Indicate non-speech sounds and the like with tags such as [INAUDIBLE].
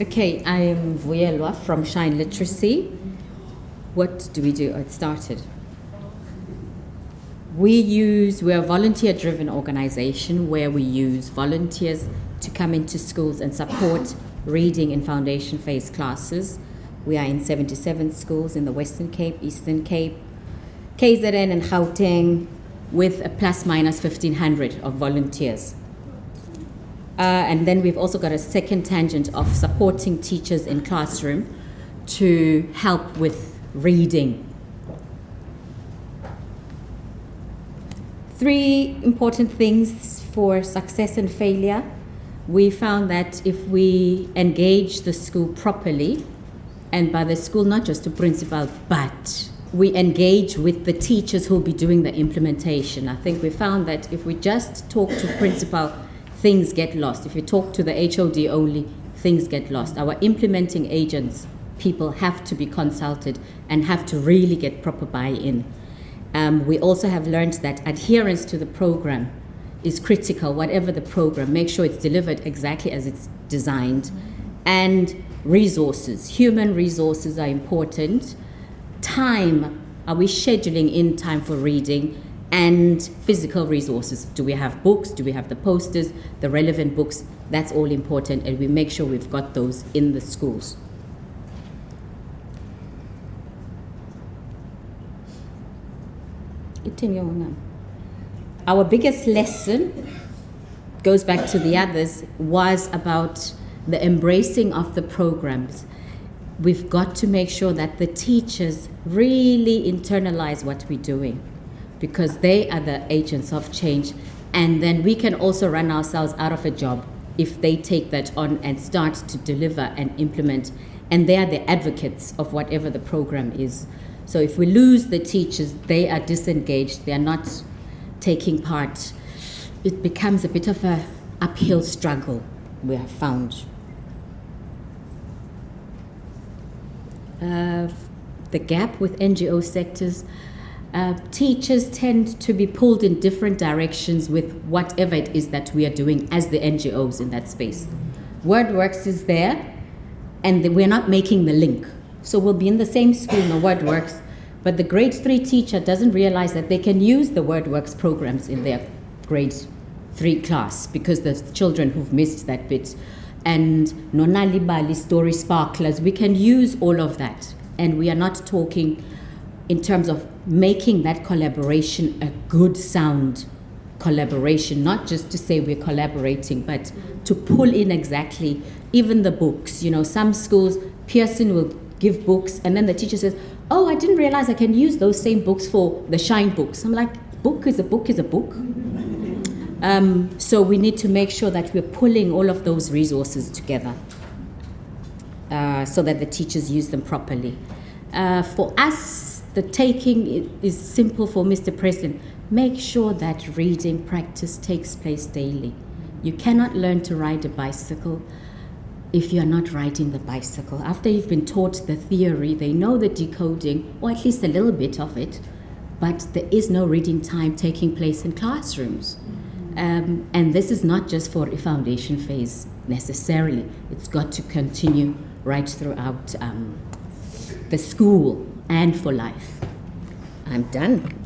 Okay, I am Vuyelwa from Shine Literacy. What do we do? Oh, it started. We use, we're a volunteer driven organization where we use volunteers to come into schools and support reading in foundation phase classes. We are in 77 schools in the Western Cape, Eastern Cape, KZN, and Gauteng, with a plus minus 1,500 of volunteers. Uh, and then we've also got a second tangent of supporting teachers in classroom to help with reading. Three important things for success and failure. We found that if we engage the school properly, and by the school, not just the principal, but we engage with the teachers who'll be doing the implementation. I think we found that if we just talk to principal things get lost. If you talk to the HOD only, things get lost. Our implementing agents, people have to be consulted and have to really get proper buy-in. Um, we also have learned that adherence to the program is critical, whatever the program, make sure it's delivered exactly as it's designed. And resources, human resources are important. Time, are we scheduling in time for reading? And physical resources. Do we have books? Do we have the posters, the relevant books? That's all important, and we make sure we've got those in the schools. Our biggest lesson goes back to the others was about the embracing of the programs. We've got to make sure that the teachers really internalize what we're doing because they are the agents of change. And then we can also run ourselves out of a job if they take that on and start to deliver and implement. And they are the advocates of whatever the program is. So if we lose the teachers, they are disengaged, they are not taking part. It becomes a bit of a uphill struggle, we have found. Uh, the gap with NGO sectors, uh, teachers tend to be pulled in different directions with whatever it is that we are doing as the NGOs in that space. WordWorks is there, and we're not making the link. So we'll be in the same school, no WordWorks, but the grade three teacher doesn't realize that they can use the WordWorks programs in their grade three class because the children who've missed that bit. And Nonali Bali story sparklers, we can use all of that. And we are not talking in terms of making that collaboration a good sound collaboration, not just to say we're collaborating, but to pull in exactly even the books. You know, some schools, Pearson will give books, and then the teacher says, Oh, I didn't realize I can use those same books for the Shine books. I'm like, Book is a book is a book. [LAUGHS] Um, so we need to make sure that we're pulling all of those resources together uh, so that the teachers use them properly. Uh, for us, the taking is simple for Mr. President. Make sure that reading practice takes place daily. You cannot learn to ride a bicycle if you're not riding the bicycle. After you've been taught the theory, they know the decoding, or at least a little bit of it, but there is no reading time taking place in classrooms. Um, and this is not just for a foundation phase necessarily. It's got to continue right throughout um, the school and for life. I'm done.